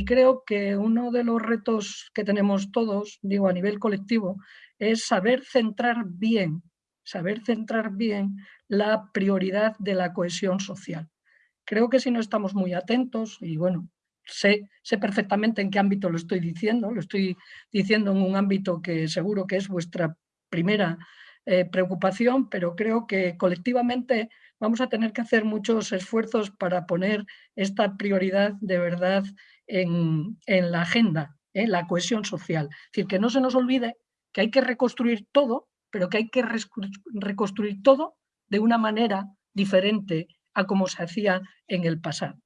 Y creo que uno de los retos que tenemos todos, digo a nivel colectivo, es saber centrar bien, saber centrar bien la prioridad de la cohesión social. Creo que si no estamos muy atentos, y bueno, sé, sé perfectamente en qué ámbito lo estoy diciendo, lo estoy diciendo en un ámbito que seguro que es vuestra primera eh, preocupación, pero creo que colectivamente vamos a tener que hacer muchos esfuerzos para poner esta prioridad de verdad en, la agenda, en ¿eh? la cohesión social. Es decir, que no se nos olvide que hay que reconstruir todo, pero que hay que reconstruir todo de una manera diferente a como se hacía en el pasado.